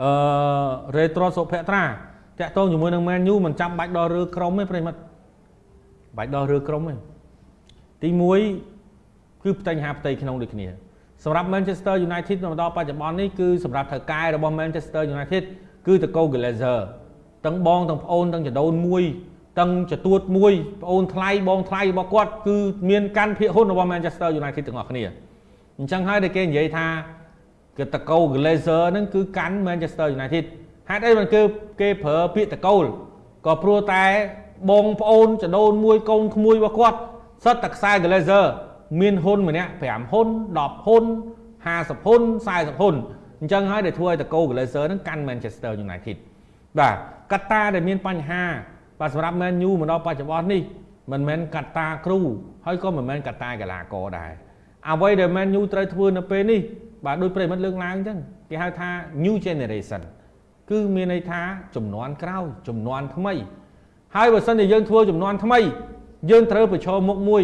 អឺរេត្រូសុភត្រាតាក់ទងជាមួយនឹង Man U មិនចាំបាច់ដល់រើក្រុមទេប្រិមិត្តបាច់ដល់រើក្រុមទេទី1គឺផ្ទៃហាផ្ទៃក្នុងដូចគ្នាសម្រាប់ Manchester United នៅដល់បច្ចុប្បន្ននេះគឺសម្រាប់ថៅកែរបស់ Manchester United គឺតកូ Glazer ទាំងបងទាំងប្អូនទាំងចដូនមួយទាំងចទួតមួយប្អូនថ្លៃបងថ្លៃរបស់គាត់គឺមានកាន់ភាគហ៊ុនរបស់ Manchester United ទាំងអស់គ្នាអញ្ចឹងហើយដែលគេនិយាយថា គឺតកូ Glazer ហ្នឹងគឺកាន់ Manchester United ហេតុអីបានគឺគេប្រើពាក្យតកូលក៏ព្រោះតែបងប្អូនចដូនមួយកូនក្មួយរបស់គាត់សិតតែខ្សែ Glazer មានហ៊ុនម្នាក់5ហ៊ុន10ហ៊ុន50ហ៊ុន40ហ៊ុនអញ្ចឹងហើយដែលធ្វើឲ្យតកូ Glazer ហ្នឹងកាន់ Manchester United បាទកត្តាដែលមានបញ្ហាបាទសម្រាប់ Man U មកដល់បច្ចុប្បន្ននេះមិនមែនកត្តាគ្រូហើយក៏មិនមែនកត្តាកីឡាករដែរអ្វីដែល Man U ត្រូវធ្វើនៅពេលនេះ បាទដោយប្រិមិត្តលើកឡើងអញ្ចឹងគេហៅថា new generation គឺមានន័យថាចំនួនក្រោយចំនួនថ្មី ហើយបើសិនជាយើងធ្វើចំនួនថ្មី យើងត្រូវប្រឈមមុខមួយ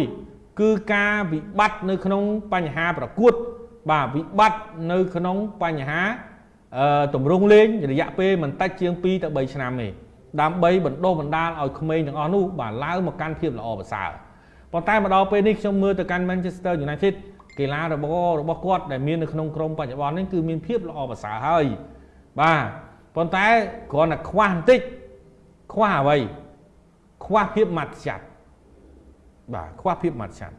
គឺការវិបត្តិនៅក្នុងបញ្ហាប្រកួត បាទវិបត្តិនៅក្នុងបញ្ហាអឺតម្រង់លេងរយៈពេលមិនតិចជាង2ទៅ3ឆ្នាំទេដើម្បីបណ្ដុះបណ្ដាលឲ្យក្មេងទាំងអស់នោះបាទឡើងមកកាន់ភាពល្អប្រសើរប៉ុន្តែមកដល់ពេលនេះខ្ញុំមើលទៅកាន់ Manchester United កីឡារបស់របស់គាត់ដែលមាននៅក្នុងក្រុមបច្ចុប្បន្ននេះគឺមានភាពល្អប្រសើរហើយបាទប៉ុន្តែគ្រាន់តែខ្វះបន្តិចខ្វះអ្វីខ្វះភាពម៉ាត់ចាត់បាទខ្វះភាពម៉ាត់ចាត់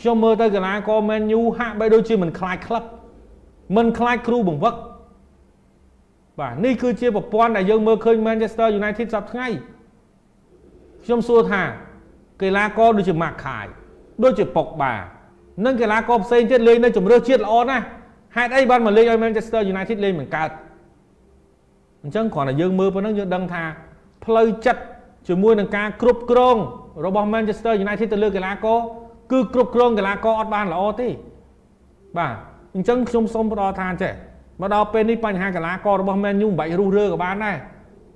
ខ្ញុំមើលទៅកីឡាករ Man U ហាក់បីដូចជាមិនខ្លាចក្លឹបមិនខ្លាចគ្រូបង្វឹកបាទនេះគឺជាប្រព័ន្ធដែលយើងមើលឃើញ Manchester United សប្តាហ៍ថ្ងៃខ្ញុំសួរថាកីឡាករដូចជា Mark Kai ដូចជាប៉ុកបា និងកីឡាករផ្សេងទៀតលេងនៅជំរឿជាតិល្អណាស់ហេតុអីបានមកលេងឲ្យ Manchester United លេងមិនកើតអញ្ចឹងគ្រាន់តែយើងមើលប៉ុណ្ណឹងយើងដឹងថាផ្លូវចិត្តជាមួយនឹងការគ្រប់គ្រងរបស់ Manchester United ទៅលើកីឡាករគឺគ្រប់គ្រងកីឡាករអត់បានល្អទេបាទអញ្ចឹងខ្ញុំសូមផ្ដល់ថាចេះមកដល់ពេលនេះបញ្ហាកីឡាកររបស់ Man U មិនបាច់រុះរើក៏បានដែរ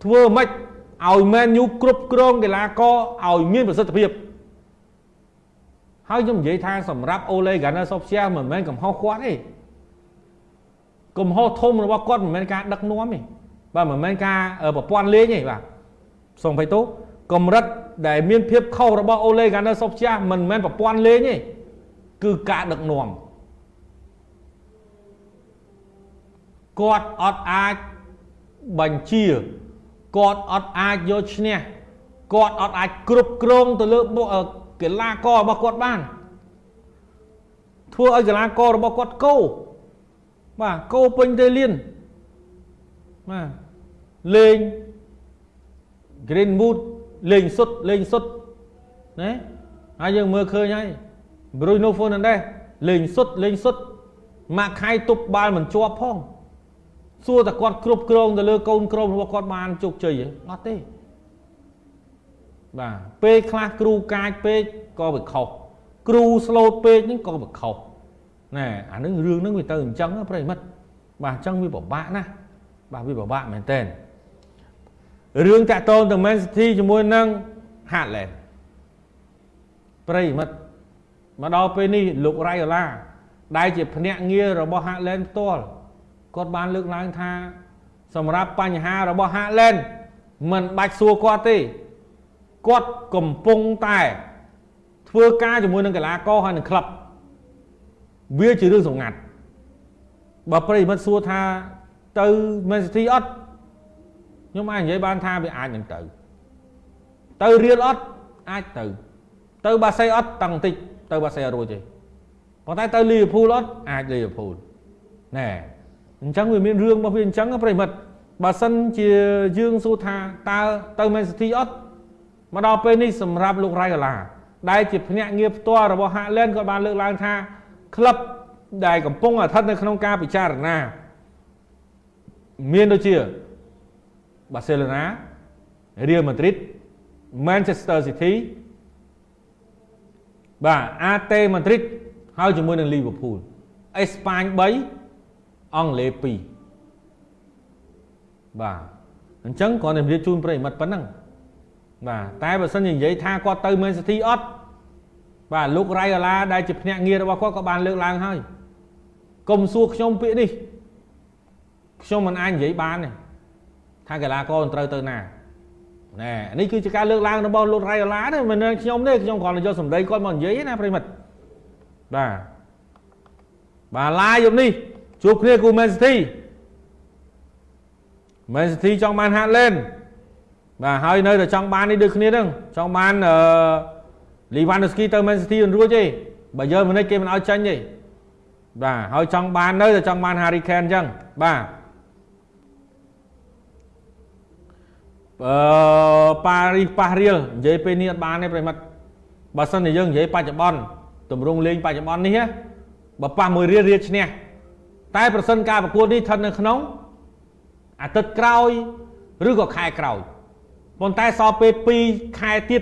ធ្វើម៉េចឲ្យ Man U គ្រប់គ្រងកីឡាករឲ្យមានប្រសិទ្ធភាព ហើយខ្ញុំនិយាយថាសម្រាប់ Ole Gunnar Solskjaer មិនមែនកំហុសគាត់ទេកំហុសធំរបស់គាត់មិនមែនការដឹកនាំទេបាទមិនមែនការប្រព័ន្ធលេងទេបាទសូមបៃតូកម្រិតដែលមានភាពខុសរបស់ Ole Gunnar Solskjaer មិនមែនប្រព័ន្ធលេងទេគឺការដឹកនាំគាត់អត់អាចបញ្ជាគាត់អត់អាចយកឈ្នះគាត់អត់អាចគ្រប់គ្រងទៅលើ កីឡាកររបស់គាត់បានធ្វើឲ្យកីឡាកររបស់គាត់កោបាទកោពេញទៅលៀនបាទលេង Greenwood លេងសុទ្ធលេងសុទ្ធណាហើយយើងមើលឃើញហើយ Bruno Fernandes លេងសុទ្ធលេងសុទ្ធម៉ាក់ខៃទប់បាល់មិនជាប់ផងសួរតែគាត់គ្រប់គ្រងទៅលើកូនក្រុមរបស់គាត់បានជោគជ័យអត់ទេ បាទពេលខ្លះគ្រូកាចពេកក៏វាខុសគ្រូស្លូតពេកហ្នឹងក៏វាខុសណែអានឹងរឿងហ្នឹងវាទៅអញ្ចឹងប្រិមិត្តបាទអញ្ចឹងវាពិបាកណាស់បាទវាពិបាកមែនតើរឿងតាក់ទងទៅ Man City ជាមួយនឹង Haaland ប្រិមិត្តមកដល់ពេលនេះលោករ៉ៃអូឡាដែលជាភ្នាក់ងាររបស់ Haaland ផ្ទាល់គាត់បានលើកឡើងថា សម្រាប់បញ្ហារបស់ Haaland មិនបាច់សួរគាត់ទេ គាត់កំពុងតែធ្វើការជាមួយនឹងកីឡាករហើយនឹងក្លឹបវាជារឿងសម្ងាត់បើប្រិមិត្តសួរថាទៅ Man City អត់ខ្ញុំអាចនិយាយបានថាវាអាចនឹងទៅទៅរៀលអត់អាចទៅ ទៅបាសេអត់តឹងតិចទៅបាសេអត់រួចទេប៉ុន្តែទៅលីវើពូលអត់អាចលីវើពូលណែអញ្ចឹងវាមានរឿងរបស់វាអញ្ចឹងប្រិមិត្តបើសិនជាយើងសួរថាតើទៅ Man City អត់ មកដល់ពេលនេះសម្រាប់លោករ៉ៃកាឡាដែលជាភ្នាក់ងារផ្ទាល់របស់ Haaland ក៏បានលើកឡើងថាក្លឹបដែលកំពុងស្ថិតនៅក្នុងការពិចារណាមានដូចជា Barcelona Real Madrid Manchester City បាទ AT Madrid ហើយជាមួយនឹង Liverpool អេស្ប៉ាញ3អង់គ្លេស2បាទអញ្ចឹងគ្រាន់តែជម្រាបជូនប្រិយមិត្តប៉ុណ្ណឹង បាទតែបើសិនជានិយាយថាគាត់ទៅ Man City អត់បាទលោករ៉ៃអូឡាដែលជាភ្នាក់ងាររបស់គាត់ក៏បានលើកឡើងហើយកុំសួរខ្ញុំពាក្យនេះខ្ញុំមិនអាចនិយាយបានទេថាកីឡាករត្រូវទៅណាណែនេះគឺជាការលើកឡើងរបស់លោករ៉ៃអូឡាទេមិនមែនខ្ញុំទេខ្ញុំគ្រាន់តែយកសម្ដីគាត់មកនិយាយណាប្រិមិត្តបាទបាទឡាយយប់នេះជួបគ្នាគូ Man City Man City ចង់បានហាត់លេន បាទហើយនៅតែចង់បាននេះដូចគ្នាហ្នឹងចង់បានអឺ Lewandowski ទៅ Man City មិនរួចទេបើយើងមិនគេមិនឲ្យចាញ់ទេបាទហើយចង់បាននៅតែចង់បាន Harry Kane អញ្ចឹងបាទអឺប៉ារីសប៉ះរៀលនិយាយពេលនេះអត់បានទេប្រិមិត្តបើសិនជាយើងនិយាយបច្ចុប្បន្នតម្រង់លេងបច្ចុប្បន្ននេះបើប៉ះមួយរៀលរៀលឈ្នះតែប្រសិនការប្រកួតនេះស្ថិតនៅក្នុងអាទិត្យក្រោយ ឬក៏ខែក្រោយ ប៉ុន្តែសល់ពេល2ខែទៀត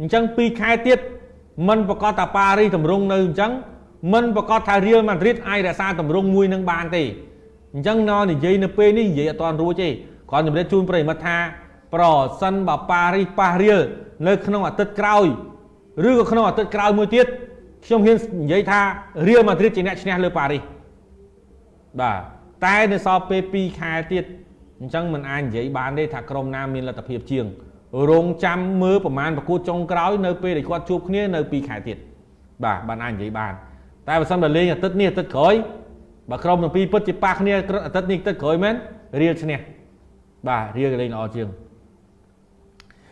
អញ្ចឹង2ខែទៀតมันប្រកាសថាប៉ារីសតម្រង់នៅអញ្ចឹងมันប្រកាសថារៀលម៉ាឌ្រីតអាចរក្សាតម្រង់មួយនឹងបានទេអញ្ចឹងណនិយាយនៅពេលនេះនិយាយអត់ទាន់រួចទេគ្រាន់តែជម្រាបជូនប្រិយមិត្តថាប្រសិនបើប៉ារីសប៉ះរៀលនៅក្នុងអាទិត្យក្រោយឬក៏ក្នុងអាទិត្យក្រោយមួយទៀតខ្ញុំហ៊ាននិយាយថារៀលម៉ាឌ្រីតជាអ្នកឈ្នះលើប៉ារីសបាទតែនៅសល់ពេល2ខែទៀត អញ្ចឹងមិនអាចនិយាយបានទេថាក្រុមណាមានលទ្ធភាពជាងរងចាំមើលប្រមាណប្រកួតចុងក្រោយនៅពេលដែលគាត់ជួបគ្នានៅ2ខែទៀតបាទបានអាចនិយាយបាន តែបើសិនបើលេងអាទិត្យនេះអាទិត្យក្រោយបើក្រុមទាំងពីរពិតជាប៉ះគ្នាអាទិត្យនេះអាទិត្យក្រោយមែនរៀលឈ្នះបាទរៀលលេងល្អជាង